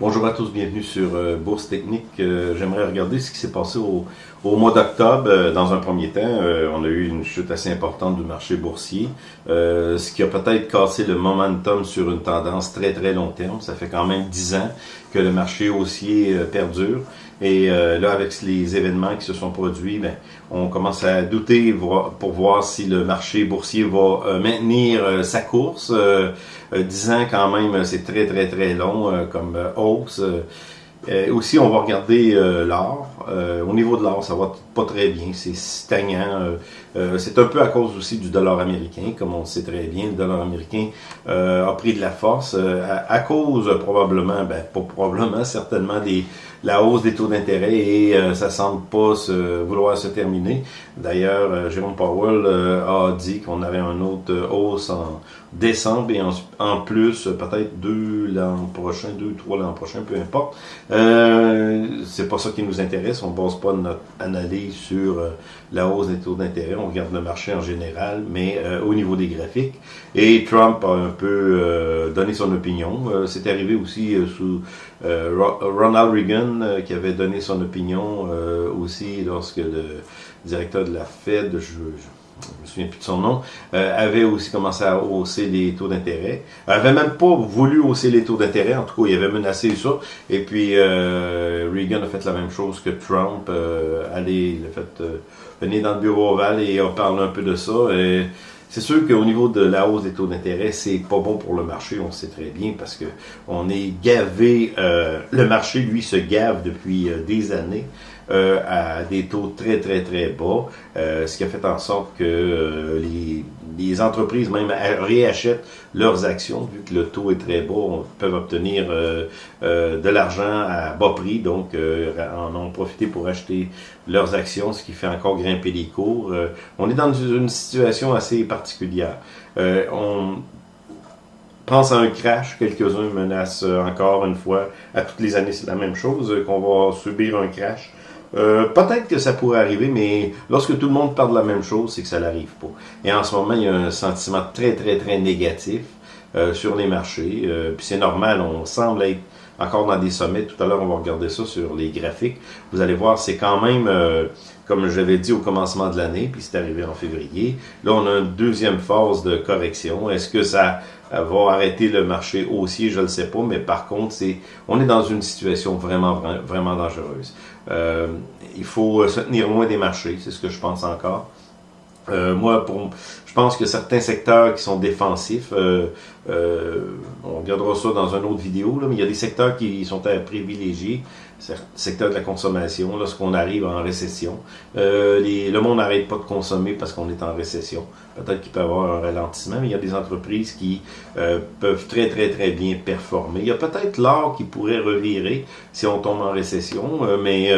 Bonjour à tous, bienvenue sur euh, Bourse Technique. Euh, j'aimerais regarder ce qui s'est passé au, mois d'octobre. Euh, dans un premier temps, on a eu une chute assez importante du marché boursier, ce qui a peut-être cassé le momentum sur une tendance très très long terme. Ça fait quand même 10 ans que le marché haussier perdure. Et là, avec les événements qui se sont produits, ben, on commence à douter pour voir si le marché boursier va maintenir sa course. 10 ans quand même, c'est très très très long comme hausse. aussi, on va regarder l'or. au niveau de l'or, ça va pas très bien, c'est stagnant. C'est un peu à cause aussi du dollar américain, comme on sait très bien, le dollar américain a pris de la force à, cause probablement, ben pas probablement, certainement des la hausse des taux d'intérêt et ça semble pas se, vouloir se terminer. D'ailleurs, Jérôme Powell a dit qu'on avait une autre hausse en décembre et en, plus peut-être deux l'an prochain, deux, trois l'an prochain, peu importe. Euh, c'est pas ça qui nous intéresse. On base pas notre analyse sur euh, la hausse des taux d'intérêt. On regarde le marché en général, mais euh, au niveau des graphiques. Et Trump a un peu euh, donné son opinion. c'est arrivé aussi sous Ronald Reagan qui avait donné son opinion aussi lorsque le directeur de la Fed, je, je je me souviens plus de son nom, euh, avait aussi commencé à hausser les taux d'intérêt. avait même pas voulu hausser les taux d'intérêt, en tout cas, il avait menacé ça. Et puis, euh, Reagan a fait la même chose que Trump. Euh, allez, il a fait euh, venir dans le bureau ovale et on parle un peu de ça. Et c'est sûr qu'au niveau de la hausse des taux d'intérêt, c'est pas bon pour le marché, on sait très bien, parce que on est gavé, le marché, lui, se gave depuis des années. Euh, à des taux très, très, très bas, euh, ce qui a fait en sorte que euh, les, les, entreprises même réachètent leurs actions, vu que le taux est très bas, on, peuvent obtenir de l'argent à bas prix, donc en ont profité pour acheter leurs actions, ce qui fait encore grimper les cours. on est dans une situation assez particulière. on pense à un crash, quelques-uns menacent encore une fois, à toutes les années c'est la même chose, qu'on va subir un crash. Euh, peut-être que ça pourrait arriver, mais lorsque tout le monde parle de la même chose, c'est que ça n'arrive pas. Et en ce moment, il y a un sentiment très, très, très négatif euh, sur les marchés. Euh, puis c'est normal, on semble être encore dans des sommets. Tout à l'heure, on va regarder ça sur les graphiques. Vous allez voir, c'est quand même, comme je l'avais dit au commencement de l'année, puis c'est arrivé en février. Là, on a une deuxième phase de correction. Est-ce que ça va arrêter le marché haussier, je ne le sais pas, mais par contre, c'est, on est dans une situation vraiment, vraiment dangereuse. Euh, il faut se tenir loin des marchés, c'est ce que je pense encore. Euh, moi, pour, je pense que certains secteurs qui sont défensifs, euh, euh, on regardera ça dans une autre vidéo, là, mais il y a des secteurs qui sont à privilégier, secteur de la consommation, lorsqu'on arrive en récession. Euh, les, le monde n'arrête pas de consommer parce qu'on est en récession. Peut-être qu'il peut y avoir un ralentissement, mais il y a des entreprises qui euh, peuvent très, très, très bien performer. Il y a peut-être l'or qui pourrait revirer si on tombe en récession, euh, mais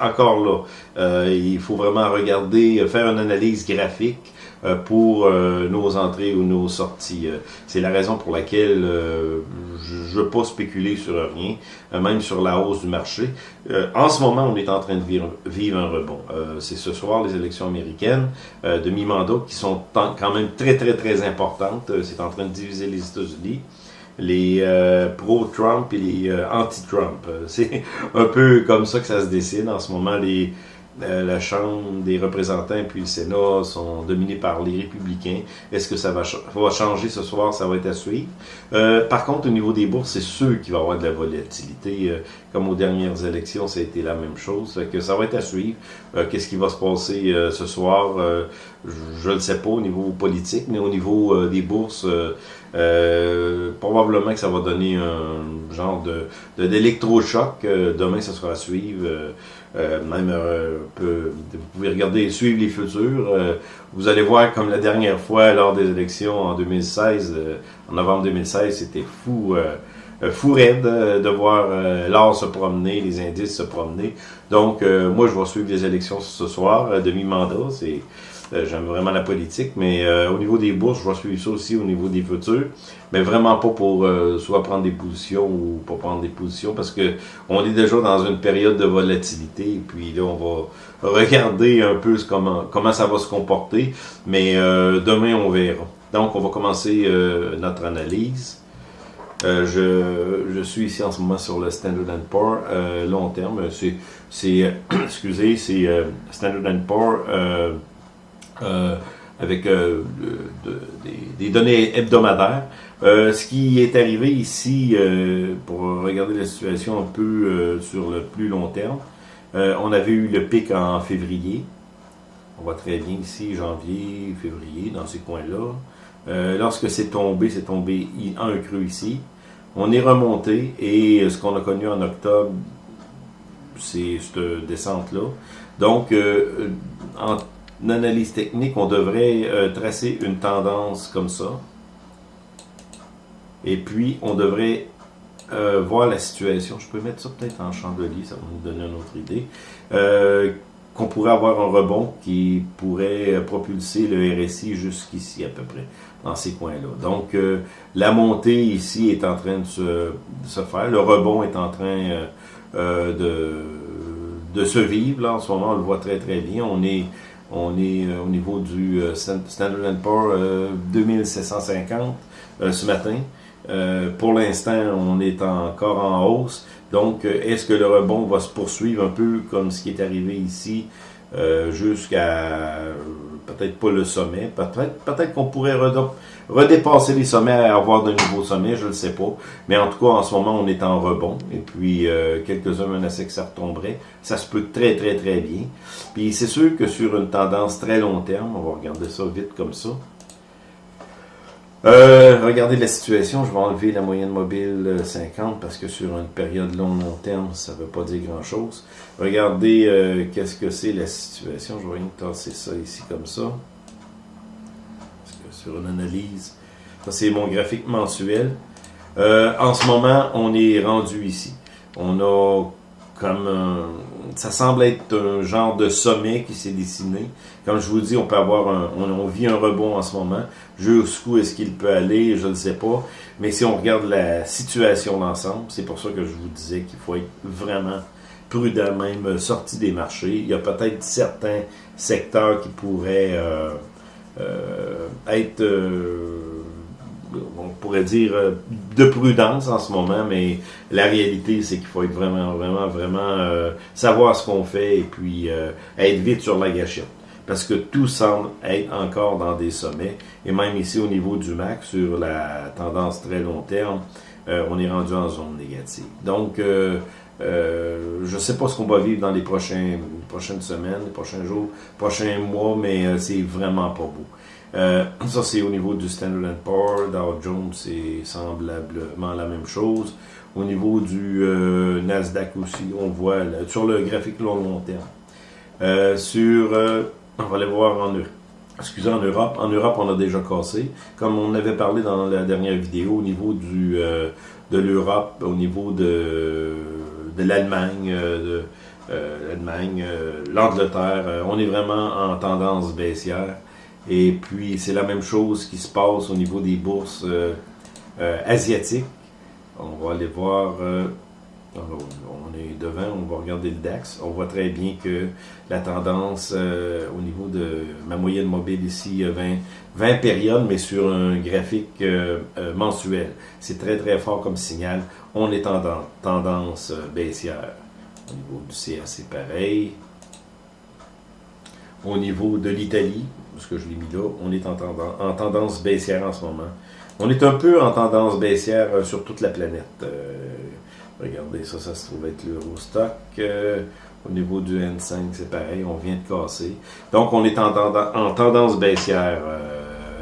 encore là, il faut vraiment regarder, faire une analyse graphique euh, pour euh, nos entrées ou nos sorties. Euh, c'est la raison pour laquelle je ne veux pas spéculer sur rien, même sur la hausse du marché. en ce moment, on est en train de vivre, un rebond. C'est ce soir les élections américaines de mi-mandat qui sont quand même très, très, très importantes. C'est en train de diviser les États-Unis les pro-Trump et les anti-Trump. c'est un peu comme ça que ça se dessine en ce moment. Les, euh, la Chambre des représentants puis le Sénat sont dominés par les républicains. Est-ce que ça va, changer ce soir? Ça va être à suivre. Euh, par contre, au niveau des bourses, c'est sûr qu'il va y avoir de la volatilité. Euh, comme aux dernières élections, ça a été la même chose. ça va être à suivre. Qu'est-ce qui va se passer ce soir? je ne sais pas au niveau politique, mais au niveau des bourses, probablement que ça va donner un genre de d'électrochoc. demain, ça sera à suivre. Euh, même euh, peu, vous pouvez regarder et suivre les futurs. Euh, vous allez voir comme la dernière fois lors des élections en 2016, en novembre 2016, c'était fou, fou raide de voir l'or se promener, les indices se promener. Donc moi je vais suivre les élections ce soir, demi-mandat, c'est euh, j'aime vraiment la politique, mais euh, au niveau des bourses, je vais suivre ça aussi au niveau des futurs, mais vraiment pas pour euh, soit prendre des positions ou pas prendre des positions, parce que on est déjà dans une période de volatilité, et puis là, on va regarder un peu comment, comment ça va se comporter, mais demain, on verra. Donc, on va commencer notre analyse. je, je, suis ici en ce moment sur le Standard Poor's long terme. C'est, excusez, c'est Standard Poor's avec des, des, données hebdomadaires. ce qui est arrivé ici, pour regarder la situation un peu sur le plus long terme, on avait eu le pic en février. On voit très bien ici, janvier, février, dans ces coins-là. Euh, lorsque c'est tombé, c'est tombé un creux ici. On est remonté et ce qu'on a connu en octobre, c'est cette descente-là. Donc, euh, en analyse technique, on devrait euh, tracer une tendance comme ça. Et puis, on devrait voir la situation. Je peux mettre ça peut-être en chandelier, ça va nous donner une autre idée qu'on pourrait avoir un rebond qui pourrait propulser le RSI jusqu'ici à peu près, dans ces coins-là. Donc, euh, la montée ici est en train de se, faire, le rebond est en train euh, euh, de, de se vivre, là, en ce moment, on le voit très très bien, on est, on est au niveau du Standard Poor's 2750 ce matin, pour l'instant, on est encore en hausse. Donc, euh, est-ce que le rebond va se poursuivre un peu comme ce qui est arrivé ici euh, jusqu'à peut-être pas le sommet, peut-être peut-être qu'on pourrait redépasser les sommets et avoir de nouveaux sommets, je ne sais pas. Mais en tout cas, en ce moment, on est en rebond. Et puis, euh, quelques-uns menaçaient que ça retomberait. Ça se peut très, très, très bien. Puis, c'est sûr que sur une tendance très long terme, on va regarder ça vite comme ça, euh, regardez la situation, je vais enlever la moyenne mobile 50 euh, parce que sur une période long long terme, ça ne veut pas dire grand chose. Regardez euh, qu'est-ce que c'est la situation. Je vais rien tasser ça ici comme ça. Parce que sur une analyse, ça c'est mon graphique mensuel. en ce moment, on est rendu ici. On a comme ça semble être un genre de sommet qui s'est dessiné. Comme je vous dis, on peut avoir un, on, vit un rebond en ce moment. Jusqu'où est-ce qu'il peut aller, je ne sais pas. Mais si on regarde la situation d'ensemble, c'est pour ça que je vous disais qu'il faut être vraiment prudent, même sorti des marchés. Il y a peut-être certains secteurs qui pourraient euh, euh, être euh, on pourrait dire, euh, de prudence en ce moment, mais la réalité, c'est qu'il faut être vraiment, vraiment, vraiment euh, savoir ce qu'on fait et puis euh, être vite sur la gâchette. Parce que tout semble être encore dans des sommets. Et même ici, au niveau du MAC, sur la tendance très long terme, on est rendu en zone négative. Donc, je sais pas ce qu'on va vivre dans les, prochains, prochaines semaines, les prochains jours, prochains mois, mais c'est vraiment pas beau. Euh, ça, c'est au niveau du Standard Poor's. Dow Jones, c'est semblablement la même chose. Au niveau du euh, Nasdaq aussi, on voit sur le graphique long terme. Euh, sur, on va aller voir en Europe. Excusez, en Europe. En Europe, on a déjà cassé. Comme on avait parlé dans la dernière vidéo, au niveau du, de l'Europe, au niveau de l'Allemagne, de l'Allemagne, l'Angleterre, on est vraiment en tendance baissière. Et puis, c'est la même chose qui se passe au niveau des bourses euh, euh, asiatiques. On va aller voir, euh, on est devant, on va regarder le DAX. On voit très bien que la tendance au niveau de ma moyenne mobile ici, 20, 20 périodes, mais sur un graphique mensuel. C'est très très fort comme signal. On est en tendance baissière. Au niveau du CAC, pareil. Au niveau de l'Italie, parce que je l'ai mis là, on est en, tendance, baissière en ce moment. On est un peu en tendance baissière euh, sur toute la planète. Euh, regardez, ça, ça se trouve être l'Eurostock. Euh, au niveau du N5, c'est pareil, on vient de casser. Donc, on est en, tendance baissière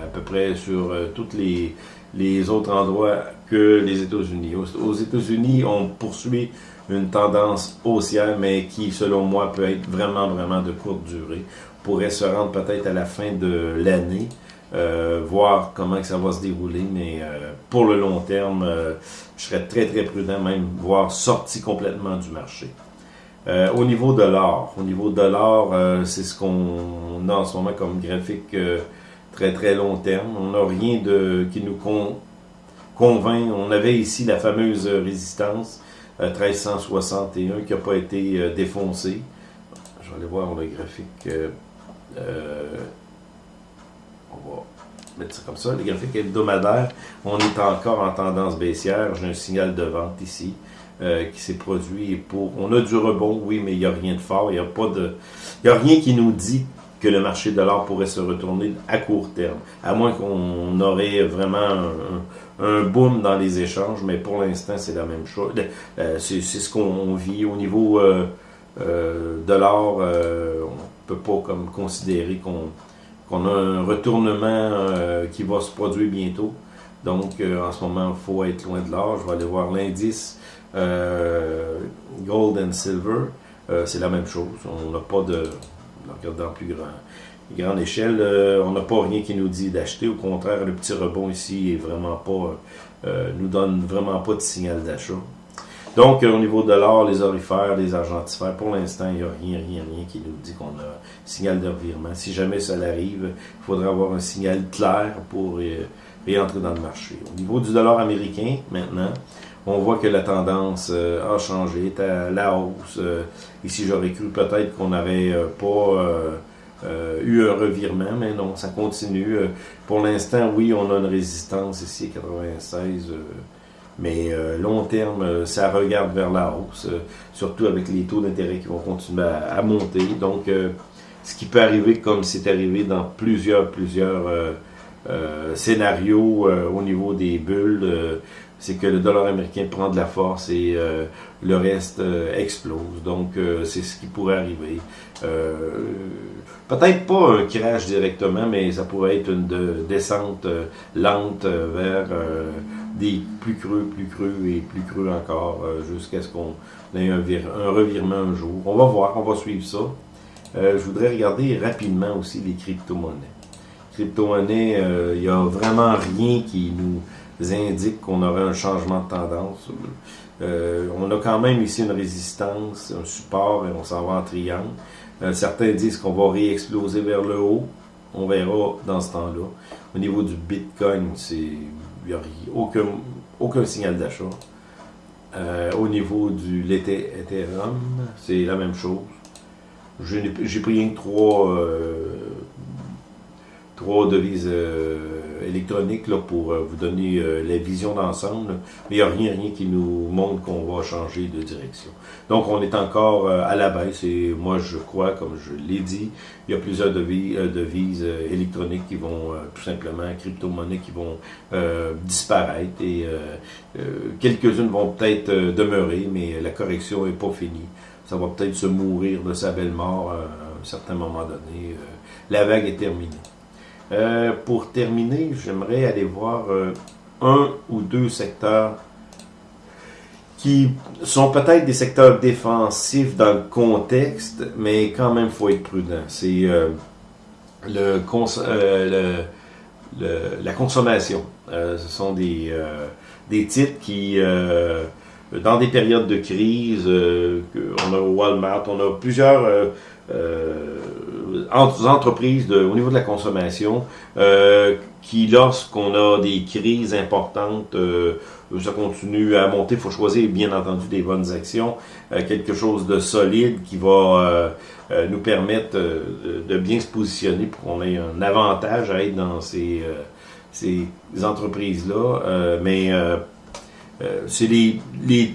à peu près sur tous les, les autres endroits que les États-Unis. Aux, États-Unis, on poursuit une tendance haussière, mais qui, selon moi, peut être vraiment, vraiment de courte durée pourrait se rendre peut-être à la fin de l'année, euh, voir comment que ça va se dérouler, mais euh, pour le long terme, euh, je serais très très prudent, même voire sorti complètement du marché. au niveau de l'or, au niveau de l'or, c'est ce qu'on a en ce moment comme graphique très très long terme. On n'a rien de qui nous convainc. On avait ici la fameuse résistance 1361 qui n'a pas été défoncée. Je vais aller voir le graphique on va mettre ça comme ça, les graphiques hebdomadaires, on est encore en tendance baissière. J'ai un signal de vente ici euh, qui s'est produit pour. On a du rebond, oui, mais il n'y a rien de fort. Il n'y a a rien qui nous dit que le marché de l'or pourrait se retourner à court terme. À moins qu'on aurait vraiment un, boom dans les échanges, mais pour l'instant, c'est la même chose. Euh, c'est ce qu'on vit au niveau euh, de l'or. on peut pas comme considérer qu'on qu'on a un retournement euh, qui va se produire bientôt. Donc, euh, en ce moment, il faut être loin de l'or. Je vais aller voir l'indice euh, Gold and Silver. c'est la même chose. On n'a pas de... dans plus grand, grande échelle, on n'a pas rien qui nous dit d'acheter. Au contraire, le petit rebond ici est vraiment pas... nous donne vraiment pas de signal d'achat. Donc, au niveau de l'or, les orifères, les argentifères, pour l'instant, il n'y a rien, rien, rien qui nous dit qu'on a signal de revirement. Si jamais ça arrive, il faudra avoir un signal clair pour réentrer dans le marché. Au niveau du dollar américain, maintenant, on voit que la tendance euh, a changé, est à la hausse. Euh, ici, j'aurais cru peut-être qu'on n'avait euh, pas eu un revirement, mais non, ça continue. pour l'instant, oui, on a une résistance ici à 96 mais euh, long terme, euh, ça regarde vers la hausse, euh, surtout avec les taux d'intérêt qui vont continuer à, monter. Donc, ce qui peut arriver comme c'est arrivé dans plusieurs, plusieurs scénarios au niveau des bulles, c'est que le dollar américain prend de la force et le reste explose. Donc, c'est ce qui pourrait arriver. Peut-être pas un crash directement, mais ça pourrait être une descente lente vers des plus creux, plus creux et plus creux encore euh, jusqu'à ce qu'on ait un, revirement un jour. On va voir, on va suivre ça. Euh, je voudrais regarder rapidement aussi les crypto-monnaies. Crypto-monnaies, euh, il n'y a vraiment rien qui nous indique qu'on aurait un changement de tendance. on a quand même ici une résistance, un support et on s'en va en triangle. certains disent qu'on va réexploser vers le haut. On verra dans ce temps-là. Au niveau du Bitcoin, il n'y a aucun, signal d'achat. Euh, au niveau du Ethereum, c'est la même chose. J'ai pris rien que trois, euh, trois devises euh, électroniques là, pour euh, vous donner euh, la vision d'ensemble, mais il n'y a rien, rien qui nous montre qu'on va changer de direction. Donc on est encore à la baisse et moi je crois, comme je l'ai dit, il y a plusieurs devises électroniques qui vont tout simplement, crypto-monnaies qui vont disparaître et quelques-unes vont peut-être demeurer, mais la correction n'est pas finie. Ça va peut-être se mourir de sa belle mort à un certain moment donné. la vague est terminée. Euh, pour terminer, j'aimerais aller voir euh, un ou deux secteurs qui sont peut-être des secteurs défensifs dans le contexte, mais quand même, faut être prudent. C'est euh, le, la consommation. ce sont des, des titres qui, dans des périodes de crise, on a Walmart, on a plusieurs entreprises de, au niveau de la consommation euh, qui, lorsqu'on a des crises importantes, euh, ça continue à monter. Il faut choisir, bien entendu, des bonnes actions, euh, quelque chose de solide qui va nous permettre de bien se positionner pour qu'on ait un avantage à être dans ces, entreprises-là. mais c'est les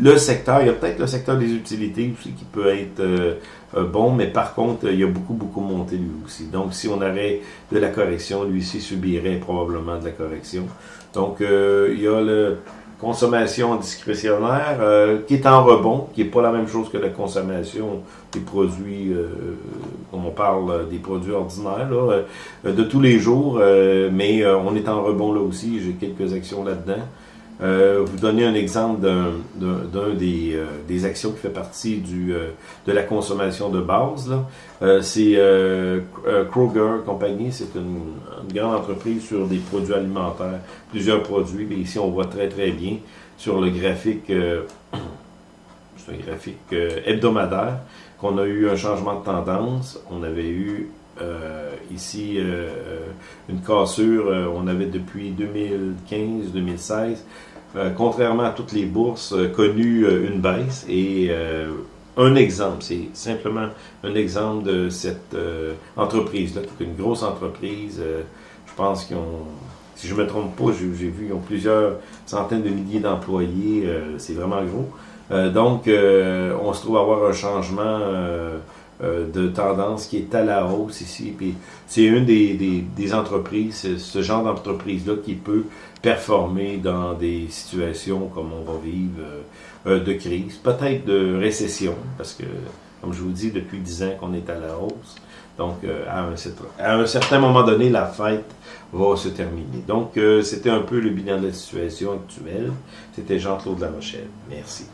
le secteur, il y a peut-être le secteur des utilités aussi qui peut être euh, euh, bon, mais par contre, il y a beaucoup, beaucoup monté lui aussi. Donc, si on avait de la correction, lui aussi subirait probablement de la correction. Donc, euh, il y a la consommation discrétionnaire qui est en rebond, qui n'est pas la même chose que la consommation des produits, comme on parle des produits ordinaires, de tous les jours, mais on est en rebond là aussi, j'ai quelques actions là-dedans. Euh, vous donner un exemple d'un des, euh, des, actions qui fait partie du, euh, de la consommation de base. Euh, c'est Kroger Company, c'est une, grande entreprise sur des produits alimentaires, plusieurs produits. Et ici, on voit très très bien sur le graphique, un graphique hebdomadaire, qu'on a eu un changement de tendance. On avait eu ici une cassure, on avait depuis 2015-2016 euh, contrairement à toutes les bourses, euh, connu euh, une baisse. Et un exemple, c'est simplement un exemple de cette entreprise-là, une grosse entreprise je pense qu'ils ont, si je me trompe pas, j'ai vu, ils ont plusieurs centaines de milliers d'employés. c'est vraiment gros. donc, on se trouve avoir un changement de tendance qui est à la hausse ici. Puis c'est une des, des entreprises, ce genre d'entreprise-là qui peut performer dans des situations comme on va vivre euh, de crise, peut-être de récession, parce que, comme je vous dis, depuis dix ans qu'on est à la hausse. Donc, euh, à, un, à, un, certain moment donné, la fête va se terminer. Donc, euh, c'était un peu le bilan de la situation actuelle. C'était Jean-Claude Larochelle. Merci.